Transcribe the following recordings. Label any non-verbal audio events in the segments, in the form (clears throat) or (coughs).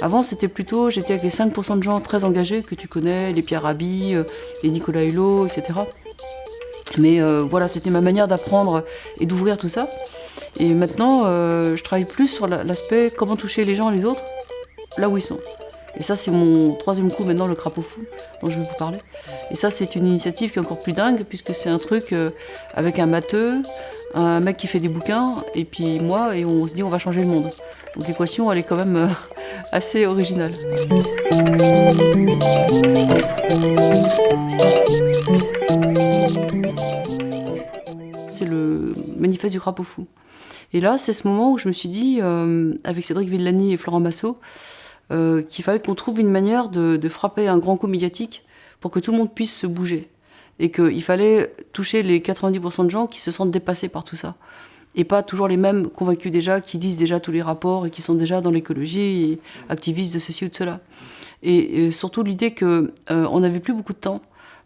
Avant, c'était plutôt, j'étais avec les 5% de gens très engagés que tu connais, les Pierre Rabhi, euh, les Nicolas Hulot, etc. Mais euh, voilà, c'était ma manière d'apprendre et d'ouvrir tout ça. Et maintenant, euh, je travaille plus sur l'aspect comment toucher les gens et les autres là où ils sont. Et ça, c'est mon troisième coup maintenant, le crapaud fou, dont je vais vous parler. Et ça, c'est une initiative qui est encore plus dingue, puisque c'est un truc avec un matheux, un mec qui fait des bouquins, et puis moi, et on se dit on va changer le monde. Donc l'équation, elle est quand même euh, assez originale. C'est le manifeste du crapaud fou. Et là, c'est ce moment où je me suis dit, euh, avec Cédric Villani et Florent Massot, euh, qu'il fallait qu'on trouve une manière de frapper un grand coup médiatique pour que tout le monde puisse se bouger et qu'il fallait toucher les 90% de gens qui se sentent dépassés par tout ça. Et pas toujours les mêmes convaincus déjà, qui disent déjà tous les rapports et qui sont déjà dans l'écologie activistes de ceci ou de cela. Et, surtout l'idée qu'on euh, n'avait plus beaucoup de temps,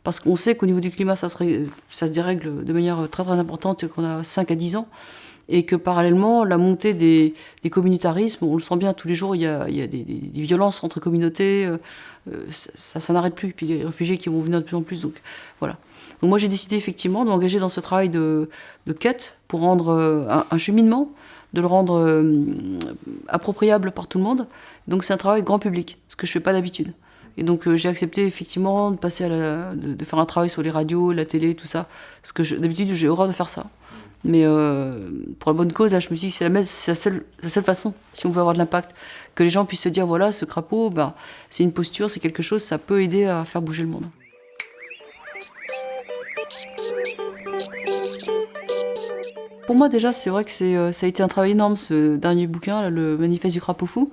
parce qu'on sait qu'au niveau du climat, ça, se dérègle de manière très très importante qu'on a 5 à 10 ans et que parallèlement, la montée des, communautarismes, on le sent bien tous les jours, il y a, des, violences entre communautés, euh, euh, ça, n'arrête plus. Puis les réfugiés qui vont venir de plus en plus. Donc voilà. Donc moi j'ai décidé effectivement d'engager dans ce travail de, quête pour rendre euh, un, cheminement, de le rendre appropriable par tout le monde. Donc c'est un travail grand public, ce que je fais pas d'habitude. Et donc j'ai accepté effectivement de passer à de, faire un travail sur les radios, la télé, tout ça. Parce que d'habitude j'ai horreur de faire ça. Mais pour la bonne cause, là, je me suis dit que c'est la, seule, la seule façon, si on veut avoir de l'impact que les gens puissent se dire voilà, ce crapaud, ben, c'est une posture, c'est quelque chose, ça peut aider à faire bouger le monde. Pour moi déjà, c'est vrai que euh, ça a été un travail énorme ce dernier bouquin, le manifeste du crapaud fou.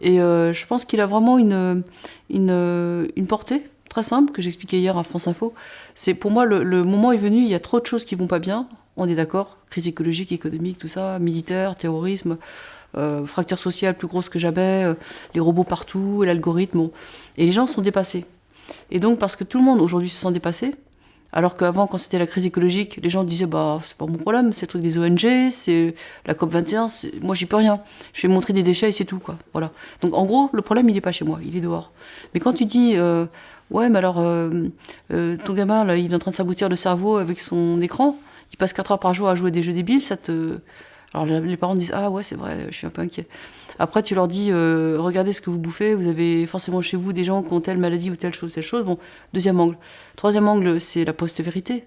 Et euh, je pense qu'il a vraiment une, une, portée très simple que j'expliquais hier à France Info. C'est pour moi le, moment est venu, il y a trop de choses qui vont pas bien, on est d'accord, crise écologique, économique, tout ça, militaire, terrorisme, euh, fracture sociale plus grosse que jamais, euh, les robots partout, l'algorithme. Et les gens sont dépassés. Et donc, parce que tout le monde aujourd'hui se sent dépassé, alors qu'avant, quand c'était la crise écologique, les gens disaient bah c'est pas mon problème, c'est le truc des ONG, c'est la COP 21, moi j'y peux rien. Je vais montrer des déchets et c'est tout quoi. Voilà. Donc en gros, le problème il est pas chez moi, il est dehors. Mais quand tu dis euh, ouais mais alors ton gamin là, il est en train de s'aboutir le cerveau avec son écran, il passe 4 heures par jour à jouer des jeux débiles, ça te alors les parents disent ah ouais c'est vrai, je suis un peu inquiet. Après tu leur dis euh, regardez ce que vous bouffez, vous avez forcément chez vous des gens qui ont telle maladie ou telle chose, telle chose. Bon, deuxième angle. Troisième angle, c'est la post-vérité.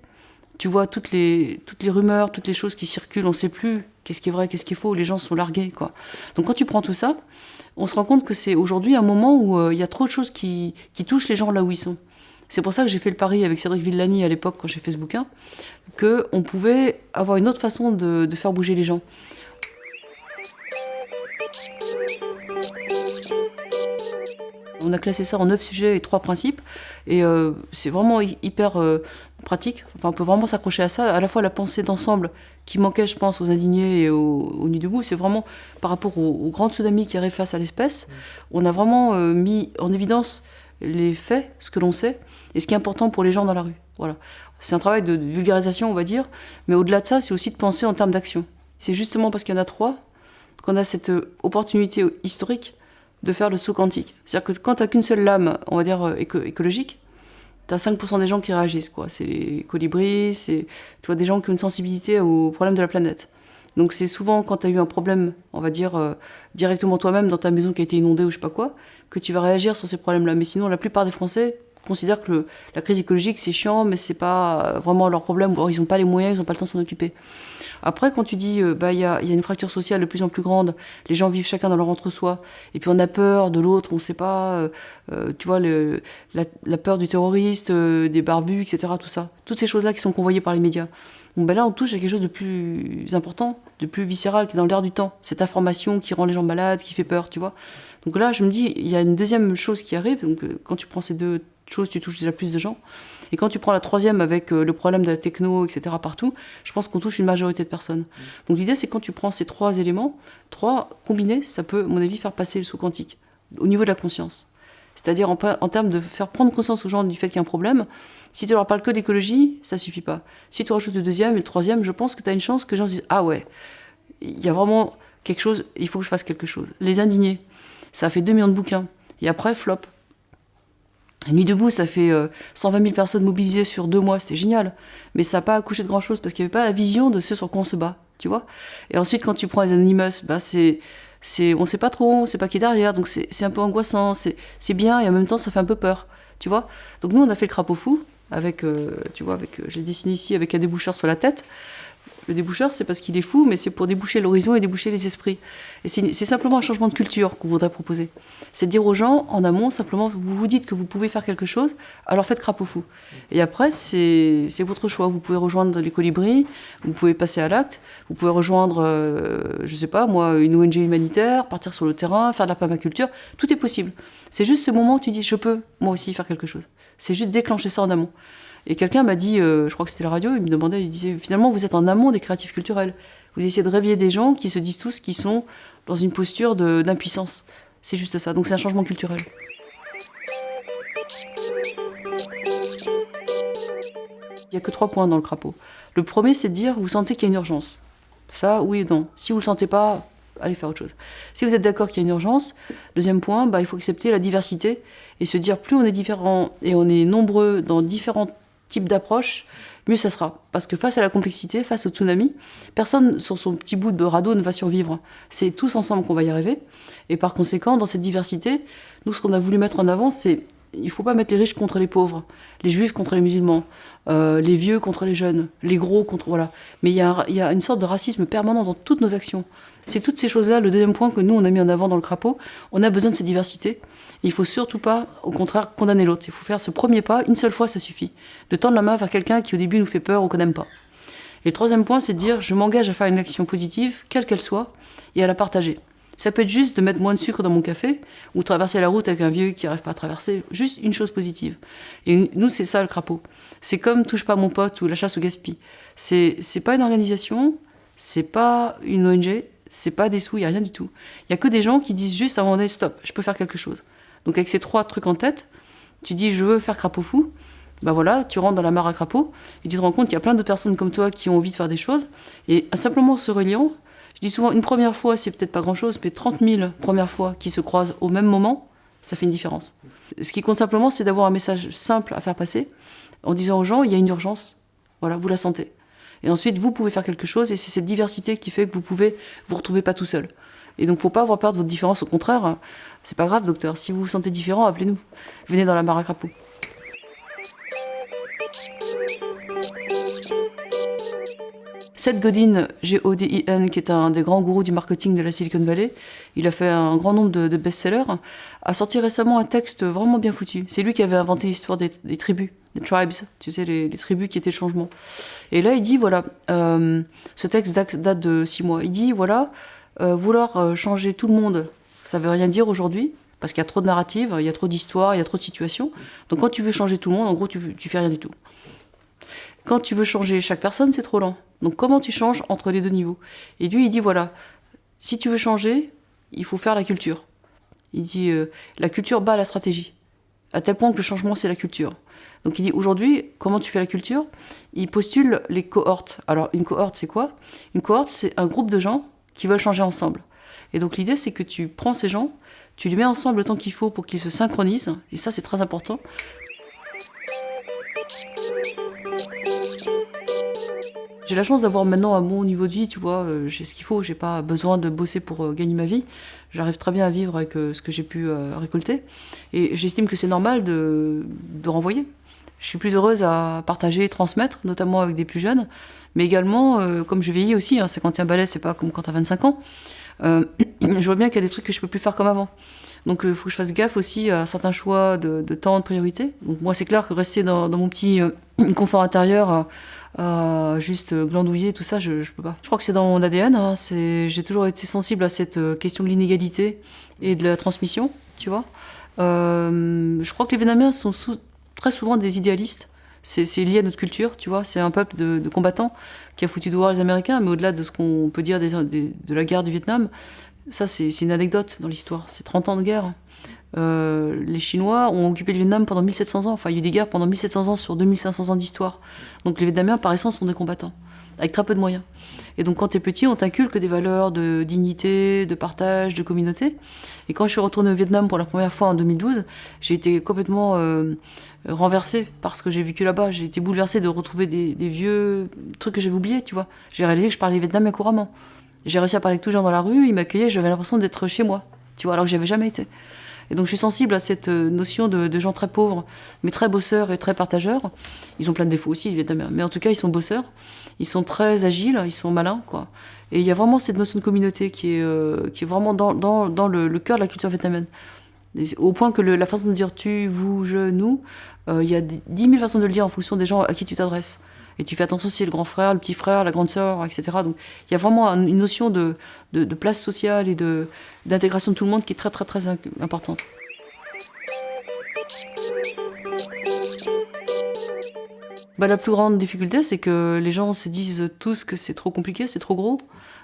Tu vois toutes les toutes les rumeurs, toutes les choses qui circulent, on ne sait plus qu'est-ce qui est vrai, qu'est-ce qu'il faut. Les gens sont largués quoi. Donc quand tu prends tout ça, on se rend compte que c'est aujourd'hui un moment où euh, il y a trop de choses qui, qui touchent les gens là où ils sont. C'est pour ça que j'ai fait le pari avec Cédric Villani à l'époque quand j'ai fait ce bouquin, qu'on pouvait avoir une autre façon de, faire bouger les gens. On a classé ça en neuf sujets et trois principes, et euh, c'est vraiment hyper euh, pratique. Enfin, on peut vraiment s'accrocher à ça. À la fois la pensée d'ensemble qui manquait, je pense, aux indignés et aux, aux Nuits debout, c'est vraiment par rapport au, grand tsunami qui arrive face à l'espèce. On a vraiment euh, mis en évidence les faits, ce que l'on sait, et ce qui est important pour les gens dans la rue. Voilà. C'est un travail de vulgarisation, on va dire, mais au-delà de ça, c'est aussi de penser en termes d'action. C'est justement parce qu'il y en a trois qu'on a cette opportunité historique de faire le saut quantique. C'est-à-dire que quand tu n'as qu'une seule lame, on va dire euh, écologique, tu as 5% des gens qui réagissent. quoi. C'est les colibris, c'est des gens qui ont une sensibilité aux problèmes de la planète. Donc c'est souvent quand tu as eu un problème, on va dire, euh, directement toi-même dans ta maison qui a été inondée ou je sais pas quoi, que tu vas réagir sur ces problèmes-là. Mais sinon, la plupart des Français considèrent que la crise écologique, c'est chiant, mais c'est pas vraiment leur problème, ou ils n'ont pas les moyens, ils n'ont pas le temps de s'en occuper. Après, quand tu dis, euh, bah, il y, a, y, a, une fracture sociale de plus en plus grande, les gens vivent chacun dans leur entre-soi, et puis on a peur de l'autre, on ne sait pas, euh, euh, tu vois, la, la, peur du terroriste, des barbus, etc., tout ça. Toutes ces choses-là qui sont convoyées par les médias. Bon, ben là, on touche à quelque chose de plus important, de plus viscéral, qui est dans l'air du temps. Cette information qui rend les gens malades, qui fait peur, tu vois. Donc là, je me dis, il y a une deuxième chose qui arrive. Donc, quand tu prends ces deux chose, tu touches déjà plus de gens. Et quand tu prends la troisième avec euh, le problème de la techno, etc., partout, je pense qu'on touche une majorité de personnes. Donc l'idée, c'est quand tu prends ces trois éléments, trois combinés, ça peut, à mon avis, faire passer le sous quantique, au niveau de la conscience. C'est-à-dire en, en, termes de faire prendre conscience aux gens du fait qu'il y a un problème. Si tu leur parles que d'écologie, ça suffit pas. Si tu rajoutes le deuxième et le troisième, je pense que tu as une chance que les gens se disent Ah ouais, il y a vraiment quelque chose, il faut que je fasse quelque chose. Les indignés, ça a fait 2 millions de bouquins. Et après, flop. Nuit debout, ça fait 120 euh, 000 personnes mobilisées sur deux mois, c'était génial. Mais ça n'a pas accouché de grand chose parce qu'il n'y avait pas la vision de ce sur quoi on se bat, tu vois. Et ensuite, quand tu prends les Anonymous, bah c'est, c'est, on sait pas trop, on sait pas qui est derrière, donc c'est, un peu angoissant, c'est, bien et en même temps ça fait un peu peur, tu vois. Donc nous, on a fait le crapaud fou avec, euh, tu vois, avec, euh, j'ai dessiné ici avec un déboucheur sur la tête. Le déboucheur, c'est parce qu'il est fou, mais c'est pour déboucher l'horizon et déboucher les esprits. Et c'est simplement un changement de culture qu'on voudrait proposer. C'est dire aux gens, en amont, simplement, vous vous dites que vous pouvez faire quelque chose, alors faites crapaud fou. Et après, c'est votre choix. Vous pouvez rejoindre les colibris, vous pouvez passer à l'acte, vous pouvez rejoindre, euh, je sais pas, moi, une ONG humanitaire, partir sur le terrain, faire de la permaculture. Tout est possible. C'est juste ce moment où tu dis, je peux, moi aussi, faire quelque chose. C'est juste déclencher ça en amont. Et quelqu'un m'a dit, euh, je crois que c'était la radio, il me demandait, il disait, finalement, vous êtes en amont des créatifs culturels. Vous essayez de réveiller des gens qui se disent tous qu'ils sont dans une posture d'impuissance. C'est juste ça. Donc c'est un changement culturel. Il n'y a que trois points dans le crapaud. Le premier, c'est de dire, vous sentez qu'il y a une urgence. Ça, oui et non. Si vous ne le sentez pas, allez faire autre chose. Si vous êtes d'accord qu'il y a une urgence, deuxième point, bah, il faut accepter la diversité et se dire, plus on est différent et on est nombreux dans différents type d'approche, mieux ça sera. Parce que face à la complexité, face au tsunami, personne sur son petit bout de radeau ne va survivre. C'est tous ensemble qu'on va y arriver. Et par conséquent, dans cette diversité, nous, ce qu'on a voulu mettre en avant, c'est il ne faut pas mettre les riches contre les pauvres, les juifs contre les musulmans, euh, les vieux contre les jeunes, les gros contre... Voilà. Mais il y, a, il y a une sorte de racisme permanent dans toutes nos actions. C'est toutes ces choses-là, le deuxième point que nous, on a mis en avant dans le crapaud. On a besoin de cette diversité. Il faut surtout pas, au contraire, condamner l'autre. Il faut faire ce premier pas, une seule fois, ça suffit. De tendre la main vers quelqu'un qui au début nous fait peur ou qu'on n'aime pas. Et le troisième point, c'est de dire je m'engage à faire une action positive, quelle qu'elle soit, et à la partager. Ça peut être juste de mettre moins de sucre dans mon café, ou traverser la route avec un vieux qui n'arrive pas à traverser. Juste une chose positive. Et nous, c'est ça le crapaud. C'est comme touche pas mon pote ou la chasse au gaspille. C'est pas une organisation, c'est pas une ONG, c'est pas des sous, il n'y a rien du tout. Il y a que des gens qui disent juste à un moment donné, stop, je peux faire quelque chose. Donc avec ces trois trucs en tête, tu dis je veux faire crapaud fou, bah voilà, tu rentres dans la mare à crapaud, et tu te rends compte qu'il y a plein de personnes comme toi qui ont envie de faire des choses, et simplement se reliant, je dis souvent une première fois c'est peut-être pas grand-chose, mais 30 000 premières fois qui se croisent au même moment, ça fait une différence. Ce qui compte simplement, c'est d'avoir un message simple à faire passer, en disant aux gens, il y a une urgence, voilà, vous la sentez. Et ensuite, vous pouvez faire quelque chose, et c'est cette diversité qui fait que vous pouvez vous retrouver pas tout seul. Et donc, faut pas avoir peur de votre différence. Au contraire, c'est pas grave, docteur. Si vous vous sentez différent, appelez-nous. Venez dans la mare à crapaud. Seth Godin, G-O-D-I-N, qui est un des grands gourous du marketing de la Silicon Valley, il a fait un grand nombre de, best-sellers, a sorti récemment un texte vraiment bien foutu. C'est lui qui avait inventé l'histoire des, tribus, des tribes, tu sais, les, tribus qui étaient le changement. Et là, il dit, voilà, euh, ce texte date de six mois, il dit, voilà, euh, vouloir euh, changer tout le monde, ça veut rien dire aujourd'hui, parce qu'il y a trop de narratives, il y a trop d'histoires, il y a trop de situations. Donc quand tu veux changer tout le monde, en gros, tu, tu fais rien du tout. Quand tu veux changer chaque personne, c'est trop lent. Donc comment tu changes entre les deux niveaux? Et lui, il dit, voilà, si tu veux changer, il faut faire la culture. Il dit, euh, la culture bat la stratégie. À tel point que le changement, c'est la culture. Donc il dit, aujourd'hui, comment tu fais la culture? Il postule les cohortes. Alors une cohorte, c'est quoi? Une cohorte, c'est un groupe de gens qui veulent changer ensemble. Et donc l'idée, c'est que tu prends ces gens, tu les mets ensemble le temps qu'il faut pour qu'ils se synchronisent, et ça c'est très important. J'ai la chance d'avoir maintenant un bon niveau de vie, tu vois, euh, j'ai ce qu'il faut, j'ai pas besoin de bosser pour euh, gagner ma vie. J'arrive très bien à vivre avec euh, ce que j'ai pu récolter. Et j'estime que c'est normal de, de renvoyer. Je suis plus heureuse à partager, transmettre, notamment avec des plus jeunes, mais également, comme je vieillis aussi, hein, 51 balais, c'est pas comme quand t'as 25 ans, euh, (clears throat) je vois bien qu'il y a des trucs que je peux plus faire comme avant. Donc il faut que je fasse gaffe aussi à certains choix de, temps, de priorité. Donc moi c'est clair que rester dans, mon petit euh, (clears throat) confort intérieur, juste glandouiller, tout ça, je, je peux pas. Je crois que c'est dans mon ADN, hein, j'ai toujours été sensible à cette question de l'inégalité et de la transmission, tu vois. je crois que les Vietnamiens sont très souvent des idéalistes c'est lié à notre culture, tu vois. C'est un peuple de, combattants qui a foutu dehors les Américains, mais au-delà de ce qu'on peut dire de la guerre du Vietnam, ça c'est une anecdote dans l'histoire. C'est 30 ans de guerre. Euh, les Chinois ont occupé le Vietnam pendant 1700 ans. Enfin, il y a eu des guerres pendant 1700 ans sur 2500 ans d'histoire. Donc les Vietnamiens, par essence, sont des combattants. avec très peu de moyens. Et donc quand tu es petit, on t'inculque des valeurs de dignité, de partage, de communauté. Et quand je suis retournée au Vietnam pour la première fois en 2012, j'ai été complètement euh, renversée par ce que j'ai vécu là-bas. J'ai été bouleversée de retrouver des, vieux trucs que j'avais oubliés, tu vois. J'ai réalisé que je parlais vietnamien couramment. J'ai réussi à parler avec tous les gens dans la rue, ils m'accueillaient, j'avais l'impression d'être chez moi, tu vois, alors que j'y avais jamais été. Et donc je suis sensible à cette euh, notion de, gens très pauvres, mais très bosseurs et très partageurs. Ils ont plein de défauts aussi, évidemment, mais en tout cas ils sont bosseurs, ils sont très agiles, ils sont malins, quoi. Et il y a vraiment cette notion de communauté qui est, euh, qui est vraiment dans, dans le, cœur de la culture vietnamienne. Au point que la façon de dire tu, vous, je, nous, euh, il y a 10 000 façons de le dire en fonction des gens à qui tu t'adresses. Et tu fais attention si c'est le grand frère, le petit frère, la grande sœur, etc. Donc il y a vraiment une notion de, de, place sociale et d'intégration de, tout le monde qui est très très très importante. Bah, la plus grande difficulté, c'est que les gens se disent tous que c'est trop compliqué, c'est trop gros.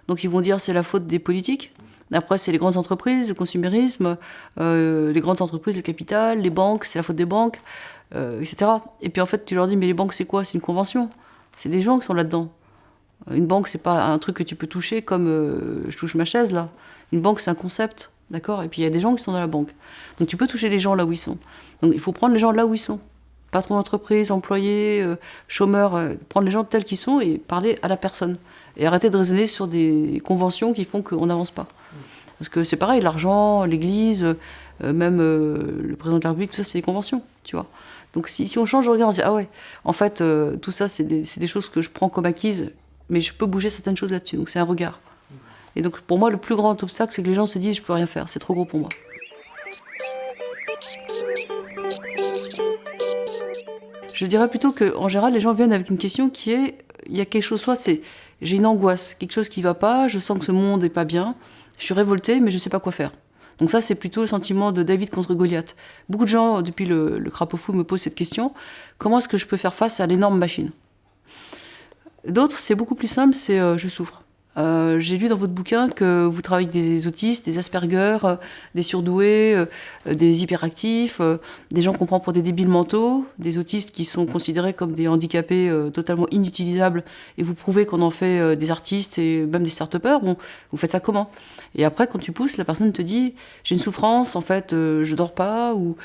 Donc ils vont dire c'est la faute des politiques. Après, c'est les grandes entreprises, le consumérisme, euh, les grandes entreprises, le capital, les banques, c'est la faute des banques, euh, etc. Et puis en fait, tu leur dis, mais les banques, c'est quoi? C'est une convention. C'est des gens qui sont là-dedans. Une banque, c'est pas un truc que tu peux toucher comme euh, je touche ma chaise là. Une banque, c'est un concept, d'accord? Et puis il y a des gens qui sont dans la banque. Donc tu peux toucher les gens là où ils sont. Donc il faut prendre les gens là où ils sont. Patron d'entreprise, employé, euh, chômeur, euh, prendre les gens tels qu'ils sont et parler à la personne. Et arrêter de raisonner sur des conventions qui font qu'on n'avance pas. Parce que c'est pareil, l'argent, l'église, même le président de la République, tout ça, c'est des conventions, tu vois. Donc si, on change de regard, on se dit, ah ouais, en fait, euh, tout ça, c'est des, choses que je prends comme acquises, mais je peux bouger certaines choses là-dessus. Donc c'est un regard. Et donc pour moi, le plus grand obstacle, c'est que les gens se disent, je peux rien faire, c'est trop gros pour moi. Je dirais plutôt qu'en général, les gens viennent avec une question qui est, il y a quelque chose, soit c'est, j'ai une angoisse, quelque chose qui va pas, je sens que ce monde est pas bien, je suis révolté, mais je sais pas quoi faire. Donc ça, c'est plutôt le sentiment de David contre Goliath. Beaucoup de gens, depuis le, le crapaud fou, me posent cette question. Comment est-ce que je peux faire face à l'énorme machine? D'autres, c'est beaucoup plus simple, c'est euh, je souffre. Euh, j'ai lu dans votre bouquin que vous travaillez avec des autistes, des Asperger, euh, des surdoués, euh, des hyperactifs, des gens qu'on prend pour des débiles mentaux, des autistes qui sont considérés comme des handicapés totalement inutilisables, et vous prouvez qu'on en fait des artistes et même des start-upers. Bon, vous faites ça comment? Et après, quand tu pousses, la personne te dit j'ai une souffrance, en fait, je dors pas, ou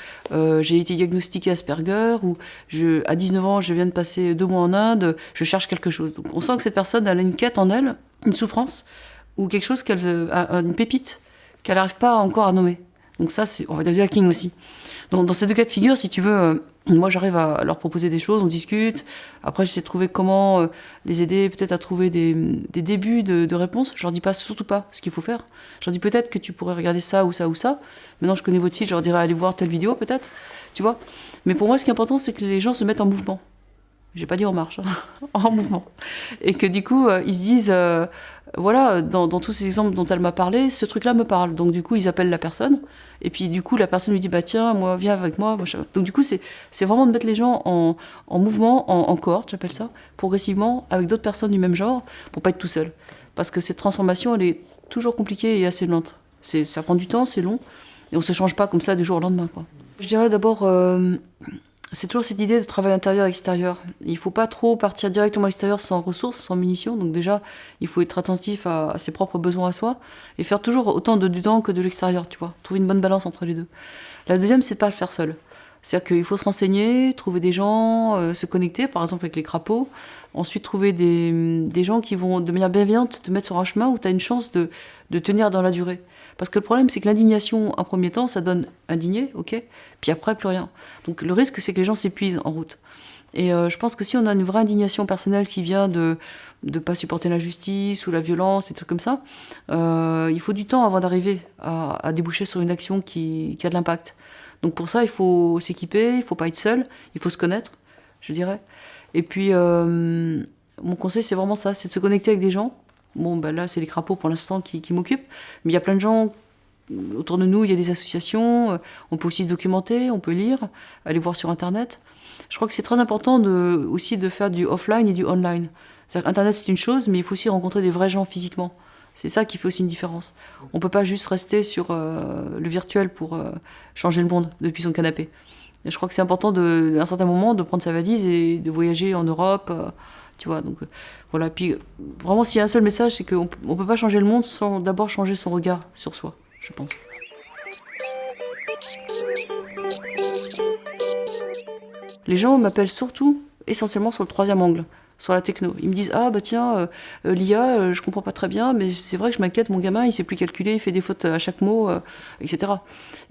j'ai été diagnostiqué Asperger, ou à 19 ans, je viens de passer deux mois en Inde, je cherche quelque chose. Donc on sent que cette personne a une quête en elle une souffrance ou quelque chose qu'elle une pépite qu'elle n'arrive pas encore à nommer. Donc ça, c'est on va dire du hacking aussi. Donc dans ces deux cas de figure, si tu veux, euh, moi j'arrive à leur proposer des choses, on discute. Après, j'essaie de trouver comment euh, les aider peut-être à trouver des, débuts de, de, réponses. Je leur dis pas surtout pas ce qu'il faut faire. Je leur dis peut-être que tu pourrais regarder ça ou ça ou ça. Maintenant, je connais votre site, je leur dirais aller voir telle vidéo peut-être, tu vois? Mais pour moi, ce qui est important, c'est que les gens se mettent en mouvement j'ai pas dit en marche, (laughs) en mouvement. Et que du coup, euh, ils se disent, euh, voilà, dans, tous ces exemples dont elle m'a parlé, ce truc-là me parle. Donc du coup, ils appellent la personne. Et puis du coup, la personne lui dit, bah tiens, moi, viens avec moi. Donc du coup, c'est vraiment de mettre les gens en, mouvement, en, en cohorte, j'appelle ça, progressivement, avec d'autres personnes du même genre, pour pas être tout seul. Parce que cette transformation, elle est toujours compliquée et assez lente. Ça prend du temps, c'est long, et on se change pas comme ça du jour au lendemain. Quoi. Je dirais d'abord... Euh, c'est toujours cette idée de travail intérieur-extérieur. Il ne faut pas trop partir directement à l'extérieur sans ressources, sans munitions. Donc déjà, il faut être attentif à, ses propres besoins à soi et faire toujours autant de dedans que de l'extérieur, tu vois. Trouver une bonne balance entre les deux. La deuxième, c'est de pas le faire seul. C'est-à-dire qu'il faut se renseigner, trouver des gens, euh, se connecter, par exemple avec les crapauds. Ensuite, trouver des, gens qui vont, de manière bienveillante, te mettre sur un chemin où tu as une chance de, de tenir dans la durée. Parce que le problème, c'est que l'indignation, en premier temps, ça donne indigné, ok Puis après, plus rien. Donc le risque, c'est que les gens s'épuisent en route. Et euh, je pense que si on a une vraie indignation personnelle qui vient de ne pas supporter l'injustice ou la violence, des trucs comme ça, euh, il faut du temps avant d'arriver à, déboucher sur une action qui, a de l'impact. Donc pour ça, il faut s'équiper, il faut pas être seul, il faut se connaître, je dirais. Et puis, euh, mon conseil, c'est vraiment ça, c'est de se connecter avec des gens, Bon, ben là, c'est les crapauds pour l'instant qui, m'occupent. Mais il y a plein de gens autour de nous, il y a des associations. Euh, on peut aussi se documenter, on peut lire, aller voir sur Internet. Je crois que c'est très important aussi de faire du offline et du online. Internet, c'est une chose, mais il faut aussi rencontrer des vrais gens physiquement. C'est ça qui fait aussi une différence. On ne peut pas juste rester sur euh, le virtuel pour euh, changer le monde depuis son canapé. je crois que c'est important, à un certain moment, de prendre sa valise et de voyager en Europe, Tu vois, donc voilà. Puis vraiment, s'il y a un seul message, c'est qu'on ne peut pas changer le monde sans d'abord changer son regard sur soi, je pense. Les gens m'appellent surtout, essentiellement sur le troisième angle, sur la techno. Ils me disent Ah bah tiens, euh, euh, l'IA, euh, je comprends pas très bien, mais c'est vrai que je m'inquiète, mon gamin, il sait plus calculer, il fait des fautes à chaque mot, etc.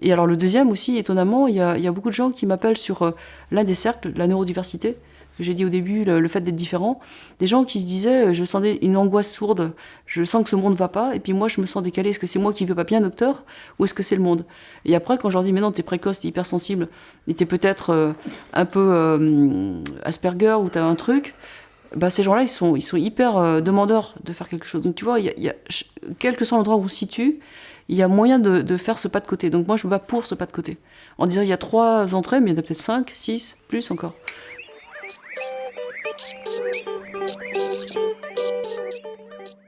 Et alors le deuxième aussi, étonnamment, il y a, beaucoup de gens qui m'appellent sur l'un des cercles, la neurodiversité j'ai dit au début, le, fait d'être différent, des gens qui se disaient, euh, je sentais une angoisse sourde, je sens que ce monde va pas, et puis moi je me sens décalé, est-ce que c'est moi qui veux pas bien, docteur, ou est-ce que c'est le monde? Et après, quand je leur dis, mais non, t'es précoce, t'es hypersensible, et t'es peut-être euh, un peu euh, Asperger, ou t'as un truc, bah, ces gens-là, ils sont, ils sont hyper demandeurs de faire quelque chose. Donc tu vois, y y a, quel que soit l'endroit où on se situe, il y a moyen de, de, faire ce pas de côté. Donc moi, je me bats pour ce pas de côté. En disant, il y a trois entrées, mais il y en a peut-être cinq, six, plus encore.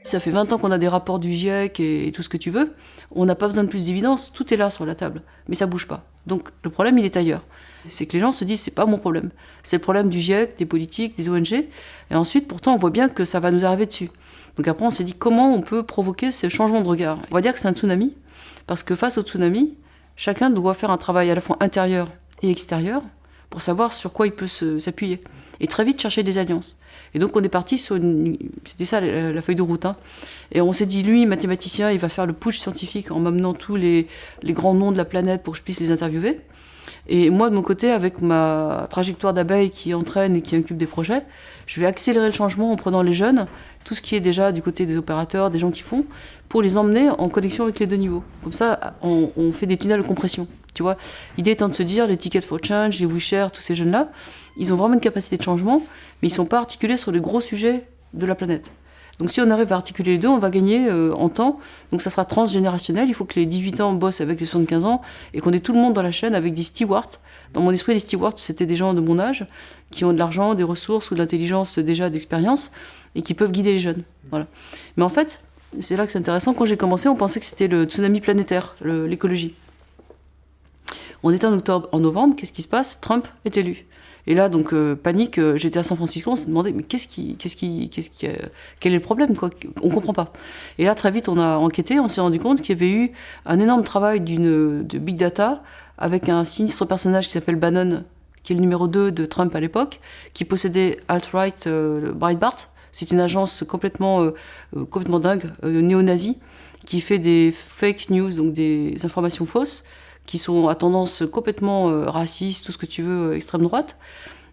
Ça fait 20 ans qu'on a des rapports du GIEC et, tout ce que tu veux. On n'a pas besoin de plus d'évidence, tout est là sur la table. Mais ça bouge pas. Donc le problème, il est ailleurs. C'est que les gens se disent, c'est pas mon problème. C'est le problème du GIEC, des politiques, des ONG. Et ensuite, pourtant, on voit bien que ça va nous arriver dessus. Donc après, on s'est dit, comment on peut provoquer ce changement de regard? On va dire que c'est un tsunami. Parce que face au tsunami, chacun doit faire un travail à la fois intérieur et extérieur pour savoir sur quoi il peut s'appuyer. Et très vite chercher des alliances. Et donc on est parti sur une... C'était ça la, feuille de route. Hein. Et on s'est dit, lui, mathématicien, il va faire le push scientifique en m'amenant tous les, grands noms de la planète pour que je puisse les interviewer. Et moi, de mon côté, avec ma trajectoire d'abeille qui entraîne et qui incube des projets, je vais accélérer le changement en prenant les jeunes, tout ce qui est déjà du côté des opérateurs, des gens qui font, pour les emmener en connexion avec les deux niveaux. Comme ça, on, on fait des tunnels de compression. Tu vois, l'idée étant de se dire, les Tickets for Change, les WeShare, tous ces jeunes-là, ils ont vraiment une capacité de changement, mais ils ne sont pas articulés sur les gros sujets de la planète. Donc si on arrive à articuler les deux, on va gagner euh, en temps. Donc ça sera transgénérationnel. Il faut que les 18 ans bossent avec les 75 ans et qu'on ait tout le monde dans la chaîne avec des stewards. Dans mon esprit, les stewards, c'était des gens de mon âge qui ont de l'argent, des ressources ou de l'intelligence déjà d'expérience et qui peuvent guider les jeunes. Voilà. Mais en fait, c'est là que c'est intéressant. Quand j'ai commencé, on pensait que c'était le tsunami planétaire, l'écologie. On était en octobre, en novembre, qu'est-ce qui se passe? Trump est élu. Et là, donc, euh, panique, euh, j'étais à San Francisco, on s'est demandé, mais qu'est-ce qui, qu'est-ce qui, qu'est-ce qui, euh, quel est le problème, quoi? On comprend pas. Et là, très vite, on a enquêté, on s'est rendu compte qu'il y avait eu un énorme travail d'une, de big data avec un sinistre personnage qui s'appelle Bannon, qui est le numéro 2 de Trump à l'époque, qui possédait alt-right Breitbart. C'est une agence complètement, complètement dingue, néo-nazie, qui fait des fake news, donc des informations fausses, qui sont à tendance complètement euh, raciste, tout ce que tu veux, euh, extrême droite.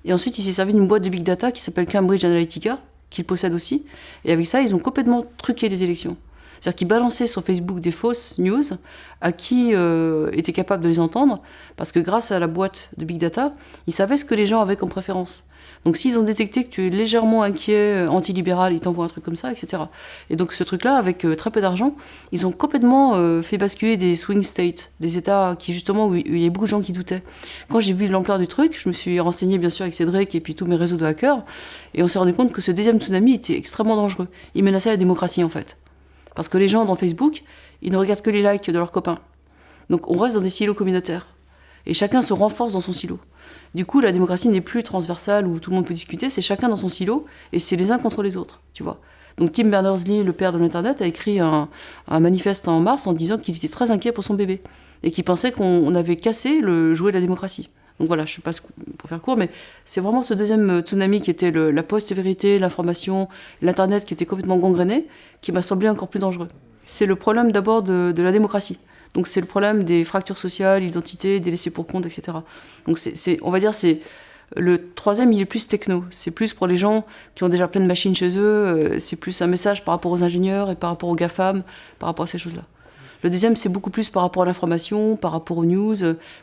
Et ensuite, il s'est servi d'une boîte de big data qui s'appelle Cambridge Analytica, qu'il possède aussi. Et avec ça, ils ont complètement truqué les élections. C'est-à-dire qu'ils balançaient sur Facebook des fausses news à qui euh, était capable de les entendre, parce que grâce à la boîte de big data, ils savaient ce que les gens avaient comme préférence. Donc s'ils ont détecté que tu es légèrement inquiet, euh, antilibéral, ils t'envoient un truc comme ça, etc. Et donc ce truc-là, avec euh, très peu d'argent, ils ont complètement euh, fait basculer des swing states, des États qui justement où il y a beaucoup de gens qui doutaient. Quand j'ai vu l'ampleur du truc, je me suis renseigné bien sûr avec Cédric et puis tous mes réseaux de hackers, et on s'est rendu compte que ce deuxième tsunami était extrêmement dangereux. Il menaçait la démocratie en fait. Parce que les gens dans Facebook, ils ne regardent que les likes de leurs copains. Donc on reste dans des silos communautaires. Et chacun se renforce dans son silo. Du coup, la démocratie n'est plus transversale où tout le monde peut discuter, c'est chacun dans son silo et c'est les uns contre les autres, tu vois. Donc Tim Berners-Lee, le père de l'Internet, a écrit un, manifeste en mars en disant qu'il était très inquiet pour son bébé et qu'il pensait qu'on avait cassé le jouet de la démocratie. Donc voilà, je ne sais pas pour faire court, mais c'est vraiment ce deuxième tsunami qui était la post-vérité, l'information, l'Internet qui était complètement gangréné, qui m'a semblé encore plus dangereux. C'est le problème d'abord de la démocratie. Donc c'est le problème des fractures sociales, l'identité, des laissés pour compte, etc. Donc on va dire, c'est le troisième, il est plus techno. C'est plus pour les gens qui ont déjà plein de machines chez eux. Euh, c'est plus un message par rapport aux ingénieurs et par rapport aux GAFAM, par rapport à ces choses-là. Le deuxième, c'est beaucoup plus par rapport à l'information, par rapport aux news,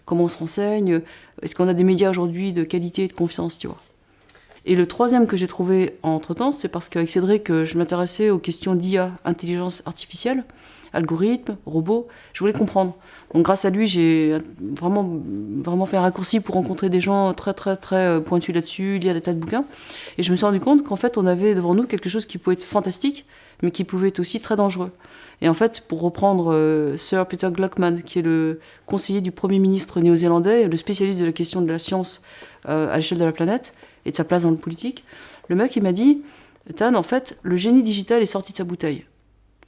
comment on se renseigne, est-ce qu'on a des médias aujourd'hui de qualité et de confiance, tu vois. Et le troisième que j'ai trouvé entre-temps, c'est parce qu'avec Cédric, euh, je m'intéressais aux questions d'IA, intelligence artificielle algorithmes, robots. Je voulais comprendre. Donc grâce à lui, j'ai vraiment, vraiment fait un raccourci pour rencontrer des gens très très très euh, pointus là-dessus, lire des tas de bouquins. Et je me suis rendu compte qu'en fait, on avait devant nous quelque chose qui pouvait être fantastique, mais qui pouvait être aussi très dangereux. Et en fait, pour reprendre euh, Sir Peter Gluckman, qui est le conseiller du Premier ministre néo-zélandais, le spécialiste de la question de la science euh, à l'échelle de la planète, et de sa place dans le politique. Le mec, il m'a dit, Tan, en fait, le génie digital est sorti de sa bouteille.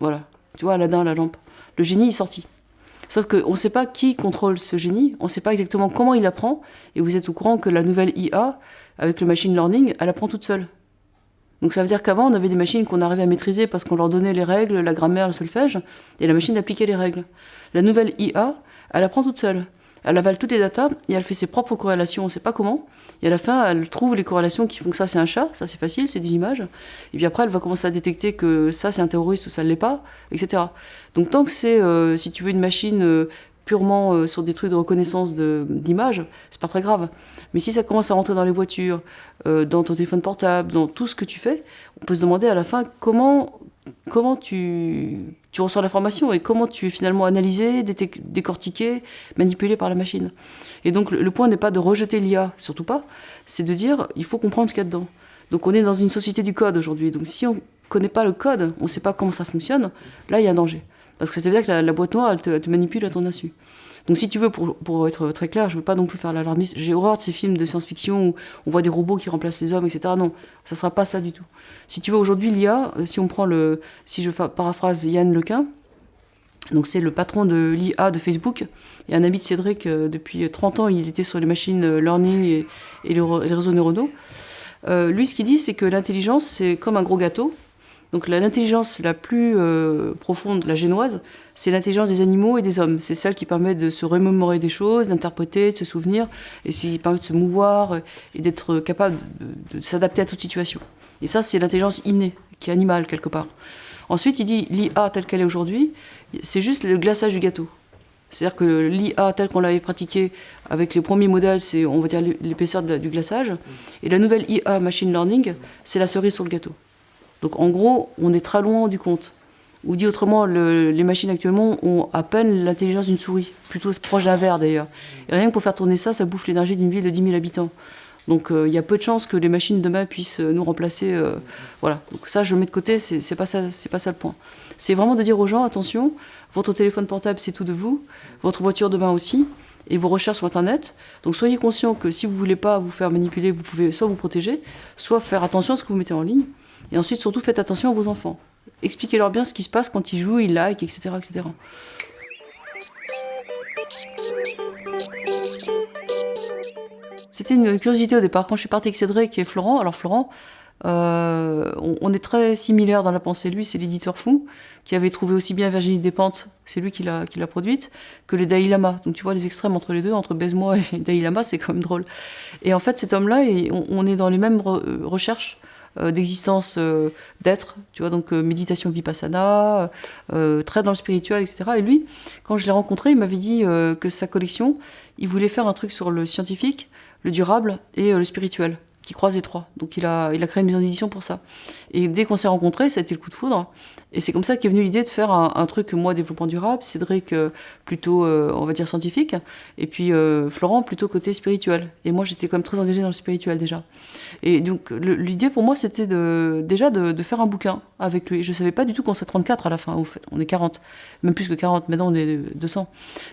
Voilà. Tu vois, Aladdin, la lampe. Le génie est sorti. Sauf qu'on ne sait pas qui contrôle ce génie, on ne sait pas exactement comment il apprend, et vous êtes au courant que la nouvelle IA, avec le machine learning, elle apprend toute seule. Donc ça veut dire qu'avant, on avait des machines qu'on arrivait à maîtriser parce qu'on leur donnait les règles, la grammaire, le solfège, et la machine appliquait les règles. La nouvelle IA, elle apprend toute seule. Elle avale toutes les datas et elle fait ses propres corrélations, on ne sait pas comment. Et à la fin, elle trouve les corrélations qui font que ça c'est un chat, ça c'est facile, c'est des images. Et puis après, elle va commencer à détecter que ça c'est un terroriste ou ça ne l'est pas, etc. Donc tant que c'est, euh, si tu veux, une machine euh, purement euh, sur des trucs de reconnaissance d'images, c'est pas très grave. Mais si ça commence à rentrer dans les voitures, dans ton téléphone portable, dans tout ce que tu fais, on peut se demander à la fin comment comment tu, tu reçois l'information et comment tu es finalement analysé, décortiqué, manipulé par la machine? Et donc le, point n'est pas de rejeter l'IA, surtout pas, c'est de dire il faut comprendre ce qu'il y a dedans. Donc on est dans une société du code aujourd'hui, donc si on ne connaît pas le code, on ne sait pas comment ça fonctionne, là il y a un danger. Parce que ça veut dire que la, boîte noire, elle te, elle te manipule à ton insu. Donc si tu veux, pour, être très clair, je veux pas non plus faire l'alarmiste. J'ai horreur de ces films de science-fiction où on voit des robots qui remplacent les hommes, etc. Non, ça sera pas ça du tout. Si tu veux, aujourd'hui, l'IA, euh, si on prend le... Si je paraphrase Yann Lequin, donc c'est le patron de l'IA de Facebook et un ami de Cédric euh, depuis 30 ans, il était sur les machines euh, learning et, les, réseaux neuronaux. lui, ce qu'il dit, c'est que l'intelligence, c'est comme un gros gâteau. Donc l'intelligence la plus euh, profonde, la génoise, c'est l'intelligence des animaux et des hommes. C'est celle qui permet de se remémorer des choses, d'interpréter, de se souvenir, et qui permet de se mouvoir euh, et d'être capable de, s'adapter à toute situation. Et ça, c'est l'intelligence innée, qui est animale quelque part. Ensuite, il dit l'IA telle qu'elle est aujourd'hui, c'est juste le glaçage du gâteau. C'est-à-dire que l'IA telle qu'on l'avait pratiquée avec les premiers modèles, c'est on va dire l'épaisseur du glaçage. Et la nouvelle IA machine learning, c'est la cerise sur le gâteau. Donc en gros, on est très loin du compte. Ou dit autrement, les machines actuellement ont à peine l'intelligence d'une souris, plutôt proche d'un verre d'ailleurs. Et rien que pour faire tourner ça, ça bouffe l'énergie d'une ville de 10 000 habitants. Donc euh, il y a peu de chances que les machines demain puissent euh, nous remplacer. Euh, voilà. Donc ça, je le mets de côté, c'est pas ça, pas ça le point. C'est vraiment de dire aux gens attention, votre téléphone portable c'est tout de vous, votre voiture demain aussi, et vos recherches sur Internet. Donc soyez conscient que si vous voulez pas vous faire manipuler, vous pouvez soit vous protéger, soit faire attention à ce que vous mettez en ligne. Et ensuite, surtout, faites attention à vos enfants. Expliquez-leur bien ce qui se passe quand ils jouent, ils like, etc. etc. C'était une curiosité au départ. Quand je suis partie avec Cédric et Florent, alors Florent, euh, on, est très similaires dans la pensée. Lui, c'est l'éditeur fou qui avait trouvé aussi bien Virginie Despentes, c'est lui qui l'a produite, que le Dalai Lama. Donc tu vois les extrêmes entre les deux, entre Baise-moi et (laughs) Dalai Lama, c'est quand même drôle. Et en fait, cet homme-là, on, on, est dans les mêmes recherches euh, d'existence euh, d'être, tu vois, donc euh, méditation vipassana, très dans le spirituel, etc. Et lui, quand je l'ai rencontré, il m'avait dit que sa collection, il voulait faire un truc sur le scientifique, le durable et le spirituel qui croise les trois. Donc il a, il a créé une maison d'édition pour ça. Et dès qu'on s'est rencontrés, ça a été le coup de foudre. Et c'est comme ça qu'est venue l'idée de faire un, truc, moi, développement durable, Cédric, euh, plutôt, euh, on va dire, scientifique, et puis euh, Florent, plutôt côté spirituel. Et moi, j'étais quand même très engagée dans le spirituel déjà. Et donc l'idée pour moi, c'était déjà de, faire un bouquin avec lui. Je savais pas du tout qu'on serait 34 à la fin, au fait. On est 40, même plus que 40, maintenant on est 200.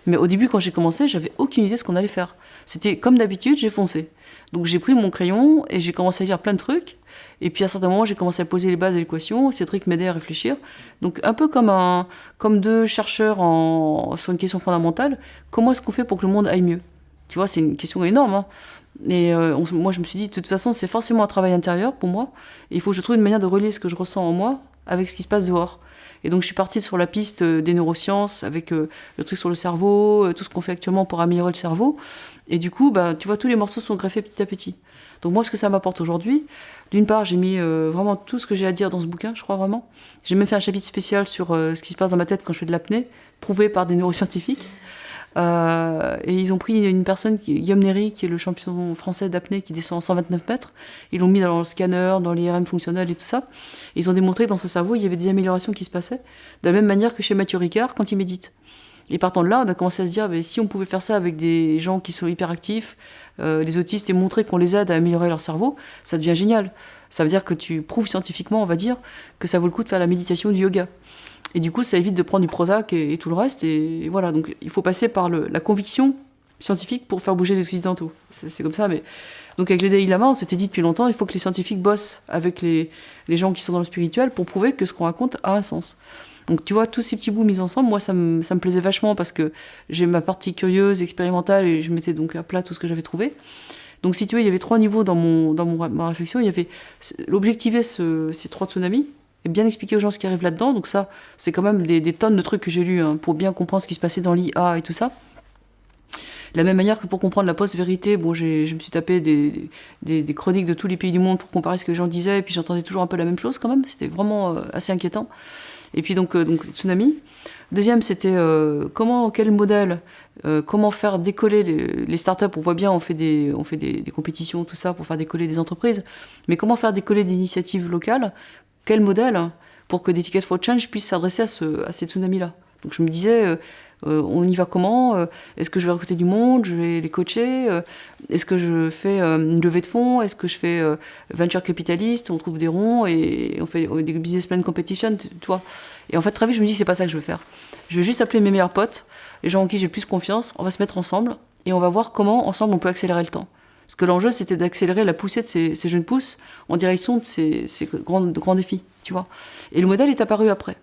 Mais au début, quand j'ai commencé, j'avais aucune idée de ce qu'on allait faire. C'était comme d'habitude, j'ai foncé. Donc j'ai pris mon crayon et j'ai commencé à dire plein de trucs. Et puis à un certain moment, j'ai commencé à poser les bases de l'équation. Cédric m'aidait à réfléchir. Donc un peu comme, un, comme deux chercheurs sur une question fondamentale, comment est-ce qu'on fait pour que le monde aille mieux? Tu vois, c'est une question énorme. Hein. Et euh, moi, je me suis dit, de toute façon, c'est forcément un travail intérieur pour moi. Il faut que je trouve une manière de relier ce que je ressens en moi avec ce qui se passe dehors. Et donc je suis partie sur la piste des neurosciences avec euh, le truc sur le cerveau, euh, tout ce qu'on fait actuellement pour améliorer le cerveau. Et du coup, bah, tu vois, tous les morceaux sont greffés petit à petit. Donc moi, ce que ça m'apporte aujourd'hui, d'une part, j'ai mis euh, vraiment tout ce que j'ai à dire dans ce bouquin, je crois vraiment. J'ai même fait un chapitre spécial sur euh, ce qui se passe dans ma tête quand je fais de l'apnée, prouvé par des neuroscientifiques. Euh, et ils ont pris une personne, Guillaume Néry, qui est le champion français d'apnée, qui descend en 129 mètres. Ils l'ont mis dans le scanner, dans l'IRM fonctionnel et tout ça. ils ont démontré que dans ce cerveau, il y avait des améliorations qui se passaient, de la même manière que chez Mathieu Ricard quand il médite. Et partant de là, on a commencé à se dire, si on pouvait faire ça avec des gens qui sont hyperactifs, euh, les autistes, et montrer qu'on les aide à améliorer leur cerveau, ça devient génial. Ça veut dire que tu prouves scientifiquement, on va dire, que ça vaut le coup de faire la méditation du yoga. Et du coup, ça évite de prendre du Prozac et, tout le reste. Et, voilà, donc il faut passer par la conviction scientifiques pour faire bouger les occidentaux. C'est comme ça, mais... Donc avec le Dalai Lama, on s'était dit depuis longtemps, il faut que les scientifiques bossent avec les, les gens qui sont dans le spirituel pour prouver que ce qu'on raconte a un sens. Donc tu vois, tous ces petits bouts mis ensemble, moi ça me, plaisait vachement parce que j'ai ma partie curieuse, expérimentale, et je mettais donc à plat tout ce que j'avais trouvé. Donc si tu veux, il y avait trois niveaux dans, mon, dans mon, ma réflexion. Il y avait l'objectiver ce, ces trois tsunamis, et bien expliquer aux gens ce qui arrive là-dedans. Donc ça, c'est quand même des, des, tonnes de trucs que j'ai lus hein, pour bien comprendre ce qui se passait dans l'IA et tout ça. De la même manière que pour comprendre la post-vérité, bon, je me suis tapé des, des, des, chroniques de tous les pays du monde pour comparer ce que les gens disaient, et puis j'entendais toujours un peu la même chose quand même. C'était vraiment euh, assez inquiétant. Et puis donc, euh, donc tsunami. Deuxième, c'était euh, comment, quel modèle, euh, comment faire décoller les, startups? On voit bien, on fait, des, on fait des, compétitions, tout ça, pour faire décoller des entreprises. Mais comment faire décoller des initiatives locales? Quel modèle pour que des Tickets for Change puissent s'adresser à, ce, à ces tsunamis-là? Donc je me disais, euh, on y va comment euh, Est-ce que je vais recruter du monde Je vais les coacher euh, Est-ce que je fais une levée de fonds Est-ce que je fais venture capitaliste On trouve des ronds et on fait des business plan competition, tu, vois Et en fait, très vite, je me dis, c'est pas ça que je veux faire. Je veux juste appeler mes meilleurs potes, les gens en qui j'ai plus confiance, on va se mettre ensemble et on va voir comment, ensemble, on peut accélérer le temps. Parce que l'enjeu, c'était d'accélérer la poussée de ces, jeunes pousses en direction de ces, grands, grands défis, tu vois. Et le modèle est apparu après.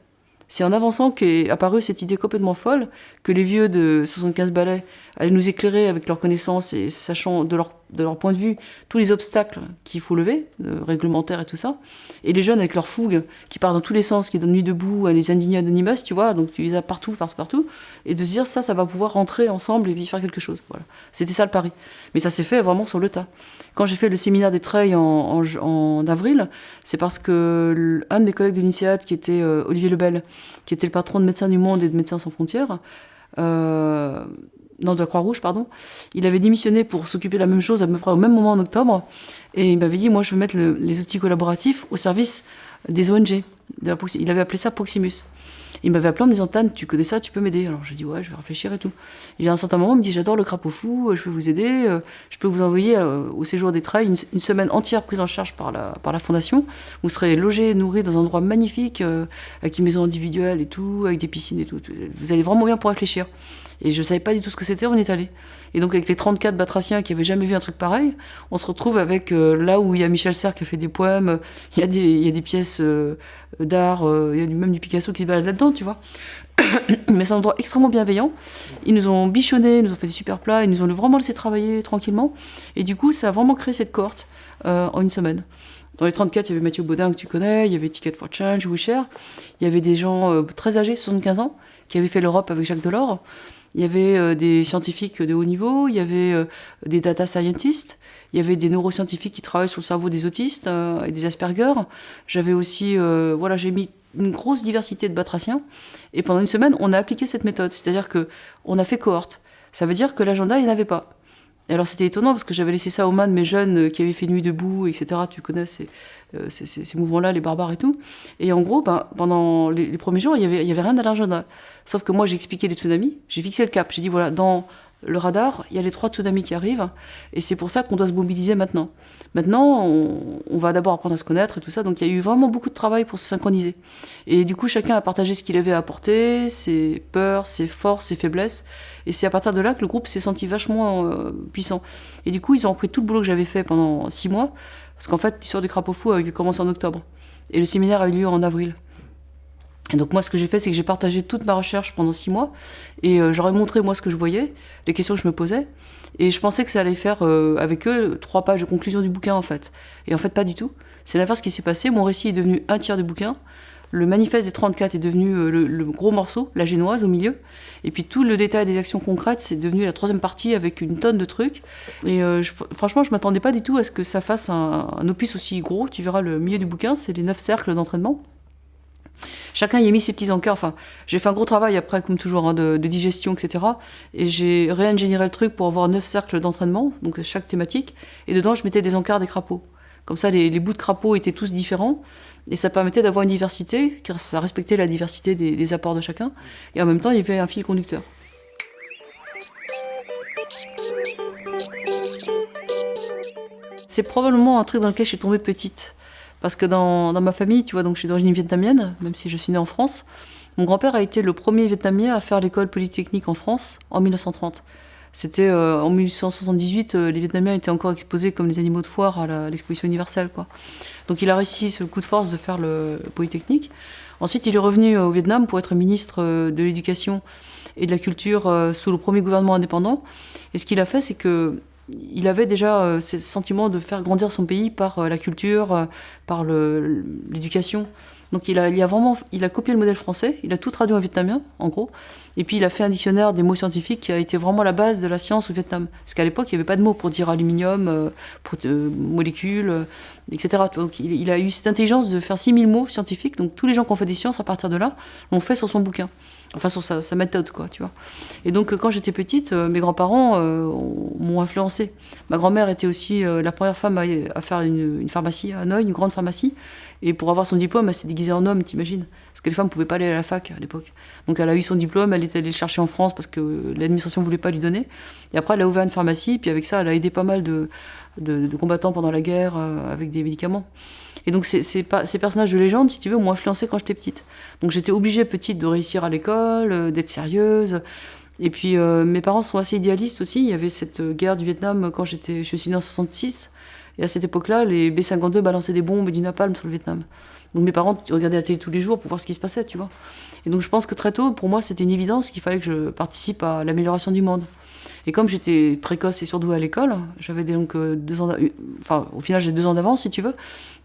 C'est en avançant qu'est apparue cette idée complètement folle que les vieux de 75 balais allaient nous éclairer avec leurs connaissances et sachant de leur, de leur point de vue tous les obstacles qu'il faut lever, réglementaires et tout ça, et les jeunes avec leur fougue qui part dans tous les sens, qui donnent nuit debout les indignés anonymous, tu vois, donc tu les as partout, partout, partout, et de se dire ça, ça va pouvoir rentrer ensemble et puis faire quelque chose. Voilà. C'était ça le pari. Mais ça s'est fait vraiment sur le tas. Quand j'ai fait le séminaire des Treilles en, en, en avril, c'est parce que un de mes collègues de l'INSEAD, qui était euh, Olivier Lebel, qui était le patron de Médecins du Monde et de Médecins sans frontières, euh, non, de la Croix-Rouge, pardon, il avait démissionné pour s'occuper de la même chose à peu près au même moment en octobre, et il m'avait dit, moi je veux mettre le, les outils collaboratifs au service des ONG. Il avait appelé ça Proximus. Il m'avait appelé en me disant Tan, tu connais ça, tu peux m'aider. Alors j'ai dit ouais, je vais réfléchir et tout. Et à un certain moment, il me dit j'adore le crapaud fou, je peux vous aider, je peux vous envoyer au séjour des trails une, une, semaine entière prise en charge par la, par la fondation. Vous serez logé, nourri dans un endroit magnifique, euh, avec une maison individuelle et tout, avec des piscines et tout. Vous allez vraiment bien pour réfléchir. Et je savais pas du tout ce que c'était, on est allé. Et donc avec les 34 batraciens qui avaient jamais vu un truc pareil, on se retrouve avec euh, là où il y a Michel Serres qui a fait des poèmes, il y a des, il y a des pièces euh, d'art, euh, il y a même du Picasso qui se balade là-dedans, tu vois. (coughs) Mais c'est un endroit extrêmement bienveillant. Ils nous ont bichonné, ils nous ont fait des super plats, ils nous ont vraiment laissé travailler tranquillement. Et du coup, ça a vraiment créé cette cohorte en une semaine. Dans les 34, il y avait Mathieu Baudin que tu connais, il y avait Ticket for Change, Wisher, il y avait des gens très âgés, 75 ans, qui avaient fait l'Europe avec Jacques Delors. Il y avait euh, des scientifiques de haut niveau, il y avait euh, des data scientists, il y avait des neuroscientifiques qui travaillent sur le cerveau des autistes euh, et des Asperger. J'avais aussi, voilà, j'ai mis une grosse diversité de batraciens. Et pendant une semaine, on a appliqué cette méthode. C'est-à-dire que on a fait cohorte. Ça veut dire que l'agenda, il n'y en avait pas. Et alors c'était étonnant parce que j'avais laissé ça aux mains de mes jeunes qui avaient fait nuit debout, etc. Tu connais ces, euh, ces, ces, mouvements-là, les barbares et tout. Et en gros, ben, pendant les, premiers jours, il n'y avait, y avait rien à. Sauf que moi, j'ai expliqué les tsunamis, j'ai fixé le cap. J'ai dit, voilà, dans le radar, il y a les trois tsunamis qui arrivent, et c'est pour ça qu'on doit se mobiliser maintenant. Maintenant, on, va d'abord apprendre à se connaître et tout ça, donc il y a eu vraiment beaucoup de travail pour se synchroniser. Et du coup, chacun a partagé ce qu'il avait à apporter, ses peurs, ses forces, ses faiblesses, et c'est à partir de là que le groupe s'est senti vachement euh, puissant. Et du coup, ils ont repris tout le boulot que j'avais fait pendant six mois, parce qu'en fait, l'histoire du crapaud fou a commencé en octobre, et le séminaire a eu lieu en avril. Et donc moi, ce que j'ai fait, c'est que j'ai partagé toute ma recherche pendant six mois, et euh, j'aurais montré moi ce que je voyais, les questions que je me posais, et je pensais que ça allait faire euh, avec eux trois pages de conclusion du bouquin en fait. Et en fait, pas du tout. C'est l'inverse qui s'est passé. Mon récit est devenu un tiers du bouquin. Le manifeste des 34 est devenu euh, le, gros morceau, la génoise au milieu. Et puis tout le détail des actions concrètes, c'est devenu la troisième partie avec une tonne de trucs. Et franchement, je m'attendais pas du tout à ce que ça fasse un opus aussi gros. Tu verras le milieu du bouquin, c'est les neuf cercles d'entraînement. Chacun y a mis ses petits encars. Enfin, j'ai fait un gros travail après, comme toujours, hein, de, digestion, etc. Et j'ai réingénieré le truc pour avoir neuf cercles d'entraînement, donc chaque thématique. Et dedans, je mettais des encarts des crapauds. Comme ça, les, bouts de crapauds étaient tous différents. Et ça permettait d'avoir une diversité, car ça respectait la diversité des, des apports de chacun. Et en même temps, il y avait un fil conducteur. C'est probablement un truc dans lequel je suis tombée petite. Parce que dans, ma famille, tu vois, donc je suis d'origine vietnamienne, même si je suis née en France. Mon grand-père a été le premier vietnamien à faire l'école polytechnique en France en 1930. C'était en 1878, les Vietnamiens étaient encore exposés comme des animaux de foire à l'exposition universelle. Quoi. Donc il a réussi ce coup de force de faire le Polytechnique. Ensuite, il est revenu au Vietnam pour être ministre de l'Éducation et de la Culture sous le premier gouvernement indépendant. Et ce qu'il a fait, c'est que il avait déjà ce sentiment de faire grandir son pays par la culture, par l'éducation. Donc il a, il a vraiment, il a copié le modèle français, il a tout traduit en vietnamien, en gros. Et puis il a fait un dictionnaire des mots scientifiques qui a été vraiment la base de la science au Vietnam. Parce qu'à l'époque, il n'y avait pas de mots pour dire aluminium, euh, pour euh, molécules, euh, etc. Donc il, a eu cette intelligence de faire 6000 mots scientifiques. Donc tous les gens qui ont fait des sciences à partir de là l'ont fait sur son bouquin. Enfin, sur sa, méthode, quoi, tu vois. Et donc, quand j'étais petite, mes grands-parents m'ont influencé. Ma grand-mère était aussi la première femme à, faire une, pharmacie à Hanoï, une grande pharmacie. Et pour avoir son diplôme, elle s'est déguisée en homme, t'imagines Parce que les femmes pouvaient pas aller à la fac à l'époque. Donc elle a eu son diplôme, elle est allée le chercher en France parce que l'administration ne voulait pas lui donner. Et après, elle a ouvert une pharmacie, puis avec ça, elle a aidé pas mal de, combattants pendant la guerre euh, avec des médicaments. Et donc ces, ces, ces, personnages de légende, si tu veux, m'ont influencé quand j'étais petite. Donc j'étais obligée petite de réussir à l'école, euh, d'être sérieuse. Et puis euh, mes parents sont assez idéalistes aussi. Il y avait cette guerre du Vietnam quand j'étais, je suis née en 66. Et à cette époque-là, les B-52 balançaient des bombes et du napalm sur le Vietnam. Donc mes parents regardaient la télé tous les jours pour voir ce qui se passait, tu vois. Et donc je pense que très tôt, pour moi, c'était une évidence qu'il fallait que je participe à l'amélioration du monde. Et comme j'étais précoce et surdouée à l'école, j'avais donc euh, deux ans, enfin au final j'ai deux ans d'avance si tu veux.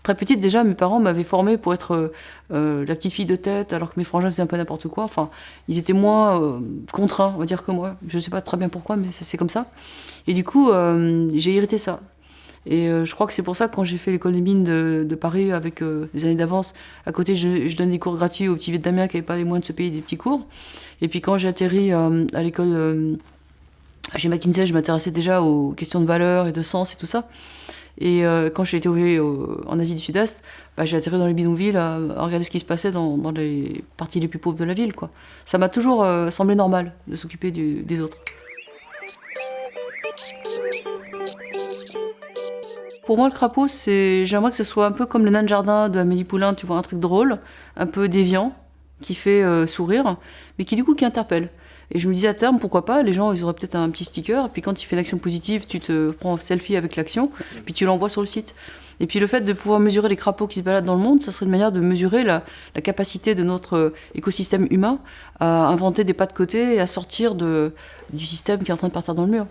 Très petite déjà, mes parents m'avaient formée pour être euh, la petite fille de tête, alors que mes frangins faisaient un peu n'importe quoi. Enfin, ils étaient moins euh, contraints, on va dire que moi. Je ne sais pas très bien pourquoi, mais c'est comme ça. Et du coup, j'ai hérité ça. Et euh, je crois que c'est pour ça que quand j'ai fait l'école des mines de, Paris avec euh, des années d'avance, à côté je, donne des cours gratuits aux petits Vietnamiens qui n'avaient pas les moyens de se payer des petits cours. Et puis quand j'ai atterri euh, à l'école chez McKinsey, je m'intéressais déjà aux questions de valeur et de sens et tout ça. Et quand j'ai été en Asie du Sud-Est, bah, j'ai atterri dans les bidonvilles à, regarder ce qui se passait dans, les parties les plus pauvres de la ville. Ça m'a toujours semblé normal de s'occuper des autres. Pour moi, le crapaud, j'aimerais que ce soit un peu comme le nain de jardin de Amélie Poulain, tu vois, un truc drôle, un peu déviant, qui fait euh, sourire, mais qui du coup qui interpelle. Et je me disais à terme, pourquoi pas, les gens, ils auraient peut-être un petit sticker, et puis quand tu fais l'action positive, tu te prends un selfie avec l'action, puis tu l'envoies sur le site. Et puis le fait de pouvoir mesurer les crapauds qui se baladent dans le monde, ça serait une manière de mesurer la, capacité de notre euh, écosystème humain à inventer des pas de côté et à sortir de, du système qui est en train de partir dans le mur.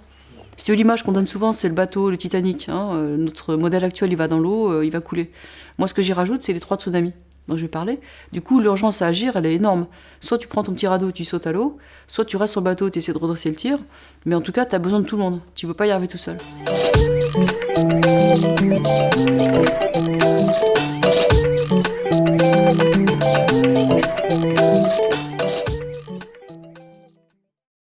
Si l'image qu'on donne souvent, c'est le bateau, le Titanic. Hein, euh, notre modèle actuel, il va dans l'eau, euh, il va couler. Moi, ce que j'y rajoute, c'est les trois tsunamis dont je vais parler, du coup, l'urgence à agir, elle est énorme. Soit tu prends ton petit radeau, tu sautes à l'eau, soit tu restes sur le bateau, tu essaies de redresser le tir, mais en tout cas, tu as besoin de tout le monde. Tu ne peux pas y arriver tout seul.